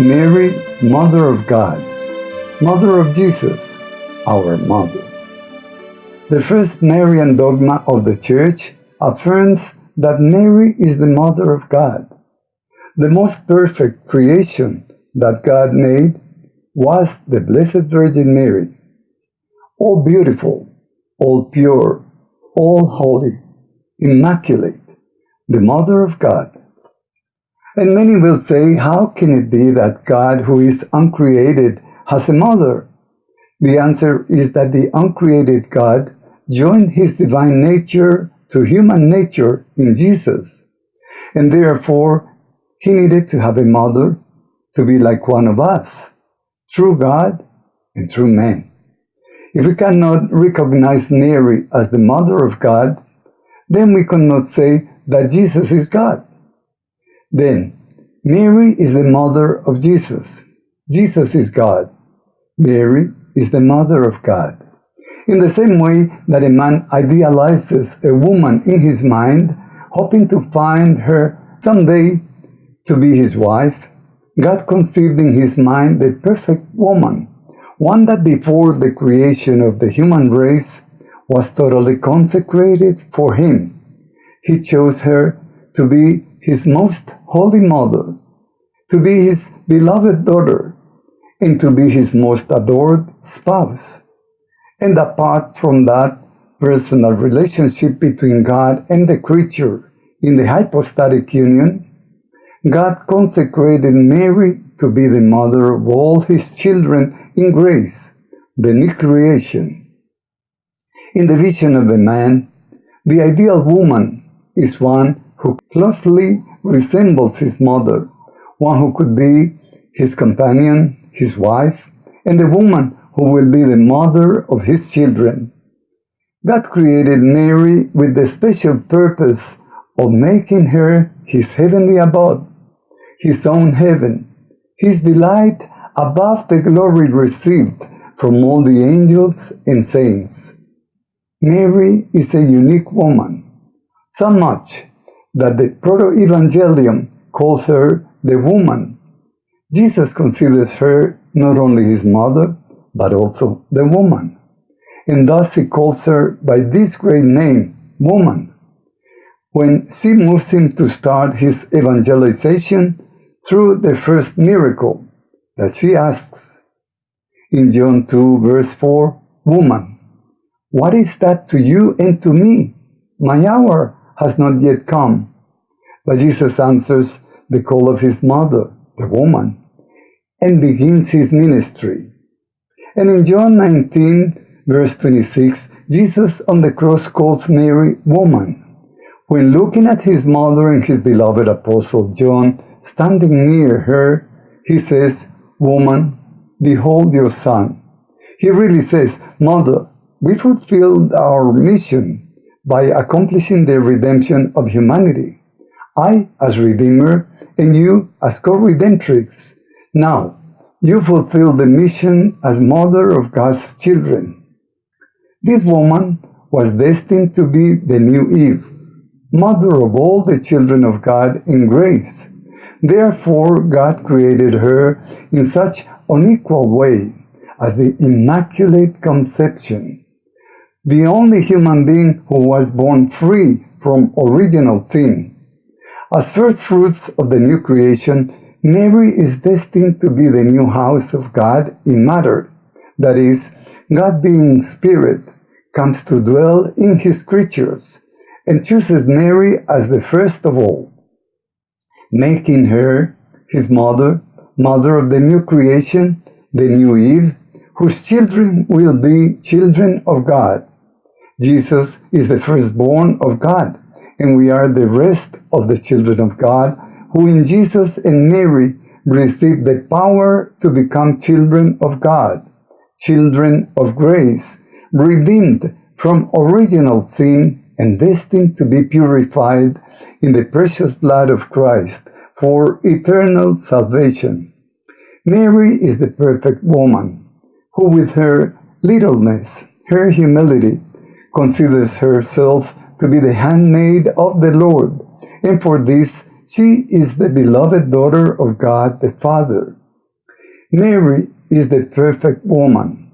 Mary, Mother of God, Mother of Jesus, our Mother. The first Marian dogma of the Church affirms that Mary is the Mother of God. The most perfect creation that God made was the Blessed Virgin Mary. All beautiful, all pure, all holy, immaculate, the Mother of God. And many will say, how can it be that God, who is uncreated, has a mother? The answer is that the uncreated God joined his divine nature to human nature in Jesus. And therefore, he needed to have a mother to be like one of us, true God and true man. If we cannot recognize Mary as the mother of God, then we cannot say that Jesus is God. Then, Mary is the mother of Jesus. Jesus is God. Mary is the mother of God. In the same way that a man idealizes a woman in his mind, hoping to find her someday to be his wife, God conceived in his mind the perfect woman, one that before the creation of the human race was totally consecrated for him. He chose her to be his most holy mother, to be his beloved daughter, and to be his most adored spouse. And apart from that personal relationship between God and the creature in the hypostatic union, God consecrated Mary to be the mother of all his children in grace, the new creation. In the vision of the man, the ideal woman is one who closely resembles his mother, one who could be his companion, his wife, and a woman who will be the mother of his children. God created Mary with the special purpose of making her his heavenly abode, his own heaven, his delight above the glory received from all the angels and saints. Mary is a unique woman, so much that the Proto-Evangelium calls her the woman. Jesus considers her not only his mother, but also the woman. And thus he calls her by this great name, woman. When she moves him to start his evangelization through the first miracle that she asks in John 2 verse 4, Woman, what is that to you and to me? My hour has not yet come. But Jesus answers the call of his mother, the woman, and begins his ministry. And in John 19, verse 26, Jesus on the cross calls Mary woman. When looking at his mother and his beloved apostle John standing near her, he says, Woman, behold your son. He really says, Mother, we fulfilled our mission by accomplishing the redemption of humanity. I as Redeemer and you as co-redemptrix. Now, you fulfill the mission as mother of God's children. This woman was destined to be the new Eve, mother of all the children of God in grace. Therefore, God created her in such unequal way as the Immaculate Conception, the only human being who was born free from original sin. As first fruits of the new creation, Mary is destined to be the new house of God in matter. That is, God being spirit comes to dwell in his creatures and chooses Mary as the first of all, making her his mother, mother of the new creation, the new Eve, whose children will be children of God. Jesus is the firstborn of God, and we are the rest of the children of God, who in Jesus and Mary received the power to become children of God, children of grace, redeemed from original sin and destined to be purified in the precious blood of Christ for eternal salvation. Mary is the perfect woman, who with her littleness, her humility, considers herself to be the handmaid of the Lord, and for this she is the beloved daughter of God the Father. Mary is the perfect woman,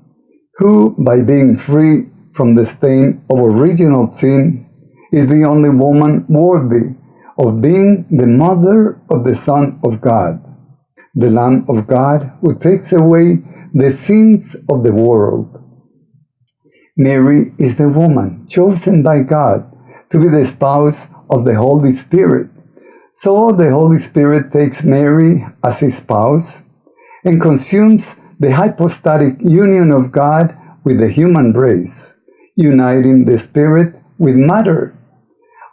who, by being free from the stain of original sin, is the only woman worthy of being the mother of the Son of God, the Lamb of God who takes away the sins of the world. Mary is the woman chosen by God to be the spouse of the Holy Spirit. So the Holy Spirit takes Mary as his spouse and consumes the hypostatic union of God with the human race, uniting the Spirit with matter,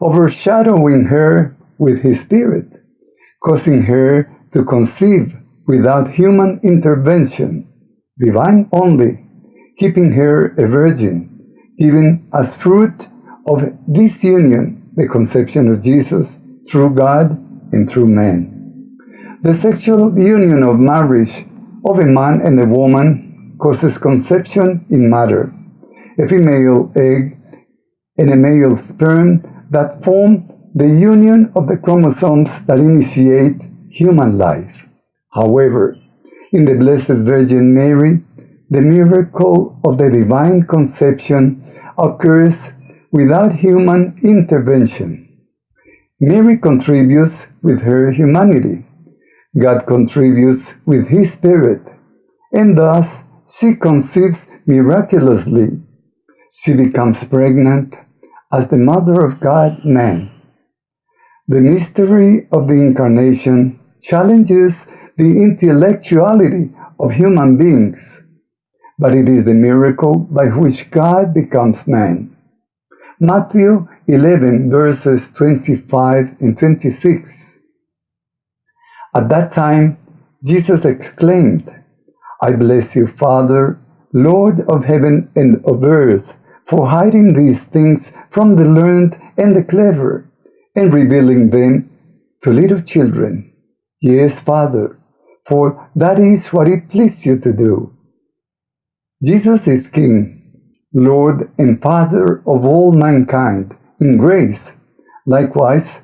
overshadowing her with His Spirit, causing her to conceive without human intervention, divine only, keeping her a virgin, giving as fruit of this union the conception of Jesus through God and through man. The sexual union of marriage of a man and a woman causes conception in matter, a female egg and a male sperm that form the union of the chromosomes that initiate human life. However, in the Blessed Virgin Mary, the miracle of the divine conception occurs without human intervention. Mary contributes with her humanity. God contributes with His Spirit, and thus she conceives miraculously. She becomes pregnant as the Mother of God man. The mystery of the Incarnation challenges the intellectuality of human beings, but it is the miracle by which God becomes man. Matthew 11, verses 25 and 26. At that time, Jesus exclaimed, I bless you, Father, Lord of heaven and of earth, for hiding these things from the learned and the clever, and revealing them to little children. Yes, Father, for that is what it pleased you to do. Jesus is King, Lord and Father of all mankind in grace. Likewise,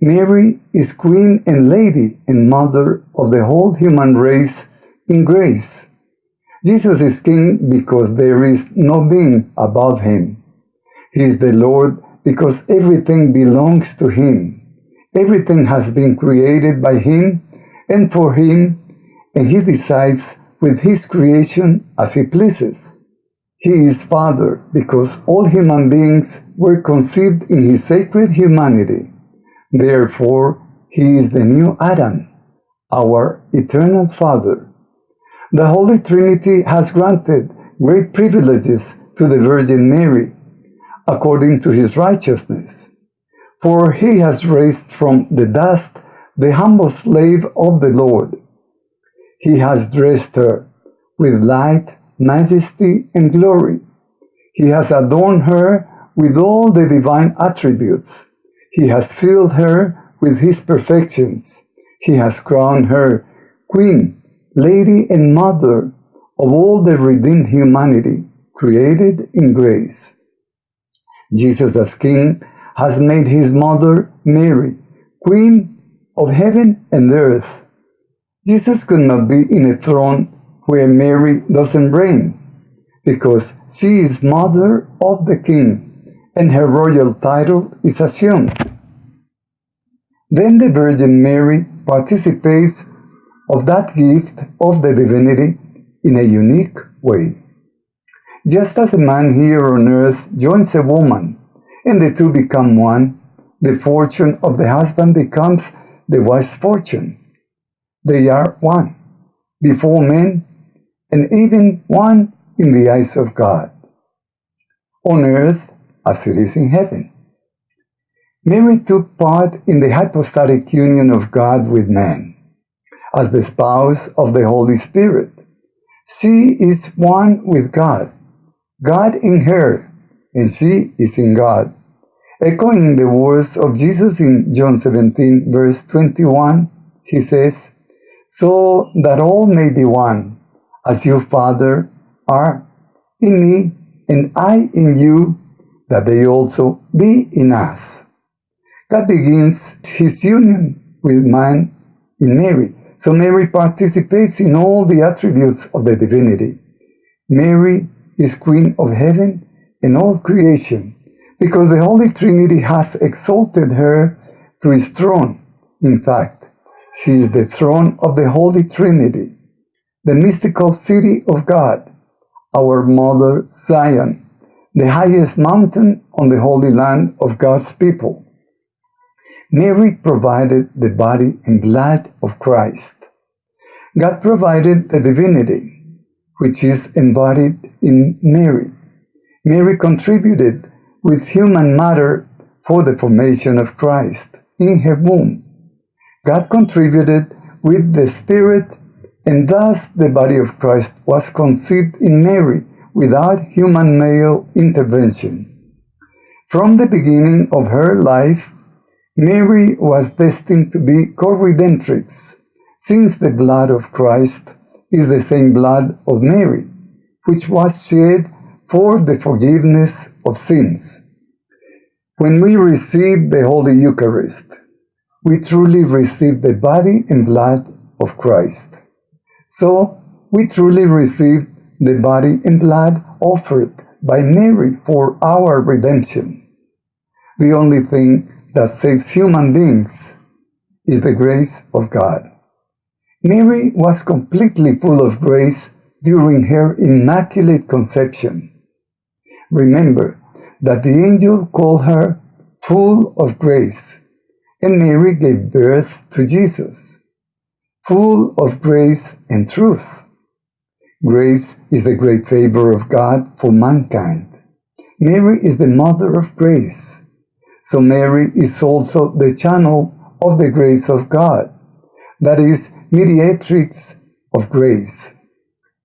Mary is Queen and Lady and Mother of the whole human race in grace. Jesus is King because there is no being above him. He is the Lord because everything belongs to him. Everything has been created by him and for him, and he decides with his creation as he pleases. He is Father because all human beings were conceived in his sacred humanity. Therefore, he is the new Adam, our eternal Father. The Holy Trinity has granted great privileges to the Virgin Mary, according to his righteousness. For he has raised from the dust the humble slave of the Lord. He has dressed her with light, majesty, and glory. He has adorned her with all the divine attributes he has filled her with his perfections. He has crowned her queen, lady, and mother of all the redeemed humanity created in grace. Jesus as King has made his mother Mary, Queen of heaven and earth. Jesus could not be in a throne where Mary doesn't reign, because she is mother of the King and her royal title is assumed. Then the Virgin Mary participates of that gift of the divinity in a unique way. Just as a man here on earth joins a woman and the two become one, the fortune of the husband becomes the wife's fortune. They are one before men and even one in the eyes of God. On earth, as it is in heaven. Mary took part in the hypostatic union of God with man. As the spouse of the Holy Spirit, she is one with God, God in her, and she is in God. Echoing the words of Jesus in John 17, verse 21, he says, So that all may be one, as you, Father, are in me, and I in you, that they also be in us. God begins his union with man in Mary, so Mary participates in all the attributes of the divinity. Mary is Queen of heaven and all creation, because the Holy Trinity has exalted her to his throne. In fact, she is the throne of the Holy Trinity, the mystical city of God, our mother Zion, the highest mountain on the holy land of God's people. Mary provided the body and blood of Christ. God provided the divinity, which is embodied in Mary. Mary contributed with human matter for the formation of Christ in her womb. God contributed with the Spirit, and thus the body of Christ was conceived in Mary without human male intervention. From the beginning of her life, Mary was destined to be co-redemptrix, since the blood of Christ is the same blood of Mary, which was shed for the forgiveness of sins. When we receive the Holy Eucharist, we truly receive the body and blood of Christ. So, we truly receive the body and blood offered by Mary for our redemption. The only thing that saves human beings is the grace of God. Mary was completely full of grace during her immaculate conception. Remember that the angel called her full of grace, and Mary gave birth to Jesus, full of grace and truth. Grace is the great favor of God for mankind. Mary is the mother of grace. So Mary is also the channel of the grace of God, that is, mediatrix of grace.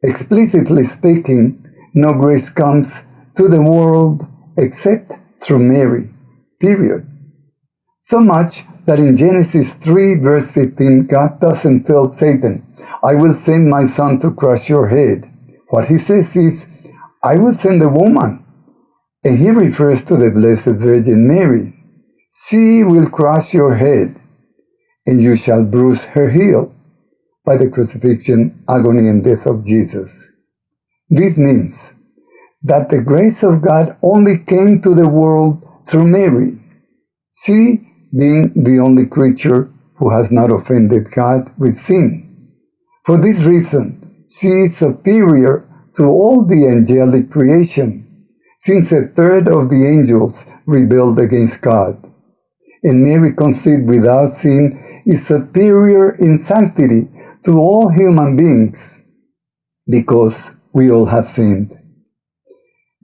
Explicitly speaking, no grace comes to the world except through Mary. Period. So much that in Genesis 3 verse 15, God doesn't tell Satan, I will send my son to crush your head. What he says is, I will send a woman. And he refers to the Blessed Virgin Mary. She will crush your head, and you shall bruise her heel by the crucifixion, agony, and death of Jesus. This means that the grace of God only came to the world through Mary, she being the only creature who has not offended God with sin. For this reason, she is superior to all the angelic creation, since a third of the angels rebelled against God. And Mary conceived without sin is superior in sanctity to all human beings, because we all have sinned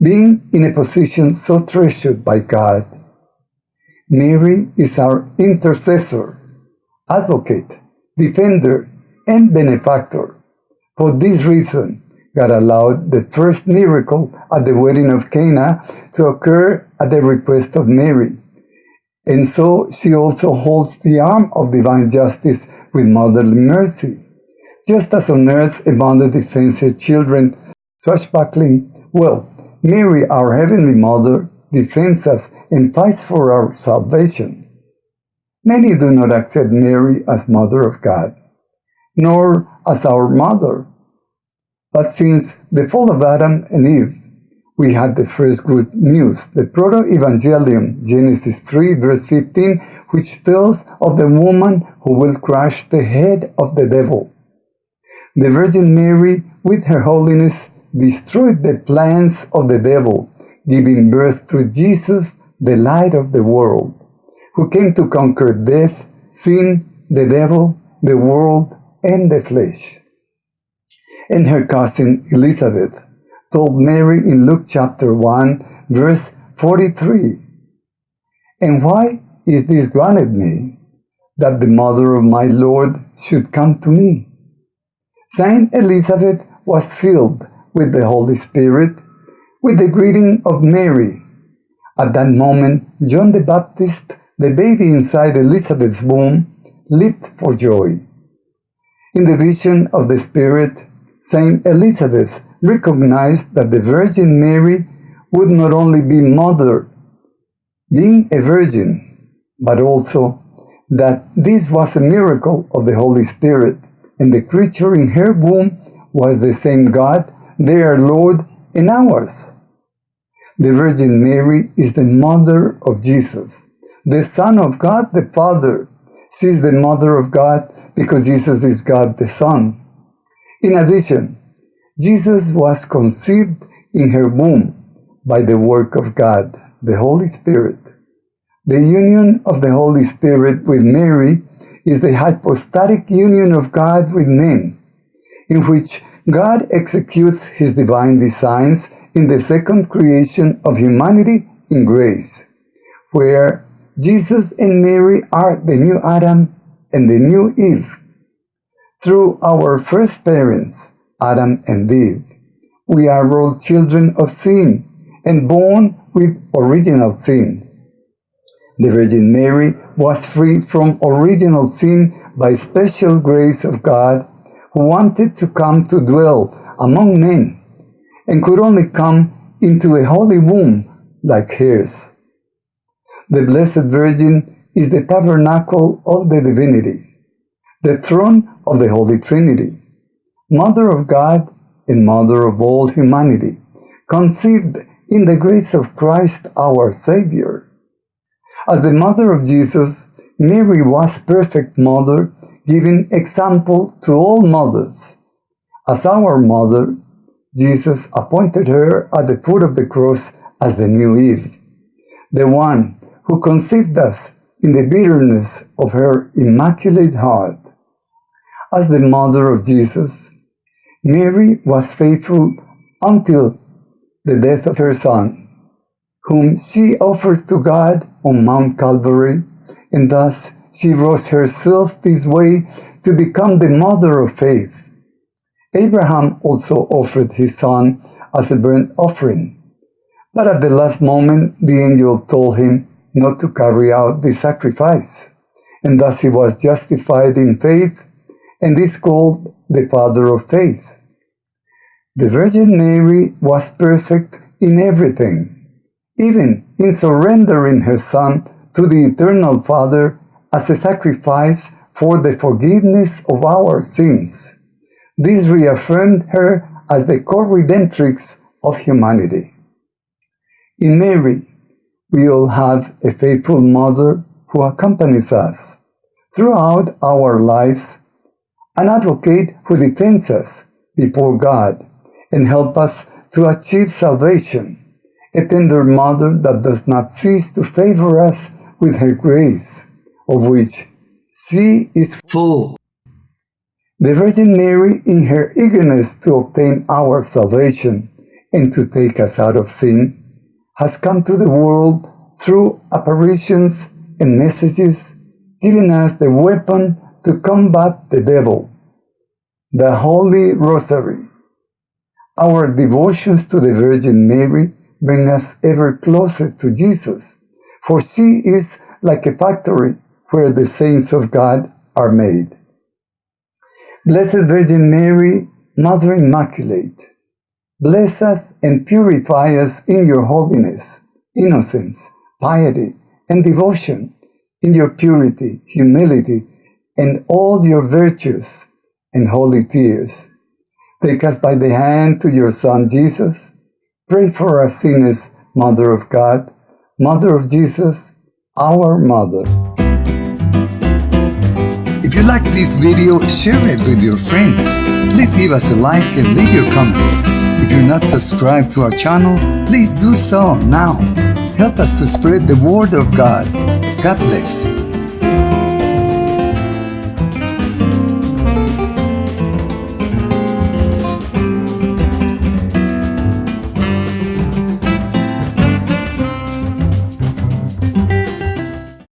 being in a position so treasured by God. Mary is our intercessor, advocate, defender, and benefactor. For this reason, God allowed the first miracle at the wedding of Cana to occur at the request of Mary. And so she also holds the arm of divine justice with motherly mercy. Just as on earth mother defends her children, swashbuckling, well, Mary, our Heavenly Mother, defends us and fights for our salvation. Many do not accept Mary as Mother of God, nor as our Mother. But since the fall of Adam and Eve, we had the first good news, the Proto-Evangelium, Genesis 3, verse 15, which tells of the woman who will crush the head of the devil. The Virgin Mary, with her holiness, destroyed the plans of the devil, giving birth to Jesus, the light of the world, who came to conquer death, sin, the devil, the world, and the flesh. And her cousin Elizabeth told Mary in Luke chapter 1, verse 43, And why is this granted me, that the mother of my Lord should come to me? Saint Elizabeth was filled with the Holy Spirit, with the greeting of Mary. At that moment, John the Baptist, the baby inside Elizabeth's womb, leaped for joy. In the vision of the Spirit, Saint Elizabeth recognized that the Virgin Mary would not only be mother, being a virgin, but also that this was a miracle of the Holy Spirit, and the creature in her womb was the same God, their Lord and ours. The Virgin Mary is the mother of Jesus, the Son of God the Father. She is the mother of God because Jesus is God the Son. In addition, Jesus was conceived in her womb by the work of God, the Holy Spirit. The union of the Holy Spirit with Mary is the hypostatic union of God with men, in which God executes his divine designs in the second creation of humanity in grace, where Jesus and Mary are the new Adam and the new Eve. Through our first parents, Adam and Eve, we are all children of sin and born with original sin. The Virgin Mary was free from original sin by special grace of God who wanted to come to dwell among men and could only come into a holy womb like hers. The Blessed Virgin is the tabernacle of the divinity, the throne of the Holy Trinity, Mother of God and Mother of all humanity, conceived in the grace of Christ our Savior. As the mother of Jesus, Mary was perfect mother, giving example to all mothers. As our mother, Jesus appointed her at the foot of the cross as the new Eve, the one who conceived us in the bitterness of her immaculate heart. As the mother of Jesus, Mary was faithful until the death of her son, whom she offered to God on Mount Calvary, and thus she rose herself this way to become the mother of faith. Abraham also offered his son as a burnt offering, but at the last moment the angel told him not to carry out the sacrifice, and thus he was justified in faith, and is called the father of faith. The Virgin Mary was perfect in everything, even in surrendering her Son to the Eternal Father as a sacrifice for the forgiveness of our sins. This reaffirmed her as the co-redemptrix of humanity. In Mary, we all have a faithful mother who accompanies us throughout our lives, an advocate who defends us before God and help us to achieve salvation, a tender mother that does not cease to favor us with her grace, of which she is full. The Virgin Mary, in her eagerness to obtain our salvation and to take us out of sin, has come to the world through apparitions and messages, giving us the weapon to combat the devil, the Holy Rosary. Our devotions to the Virgin Mary bring us ever closer to Jesus, for she is like a factory where the saints of God are made. Blessed Virgin Mary, Mother Immaculate, bless us and purify us in your holiness, innocence, piety, and devotion, in your purity, humility, and all your virtues and holy tears Take us by the hand to your Son Jesus. Pray for us sinners, Mother of God, Mother of Jesus, our Mother. If you like this video, share it with your friends. Please give us a like and leave your comments. If you're not subscribed to our channel, please do so now. Help us to spread the word of God. God bless.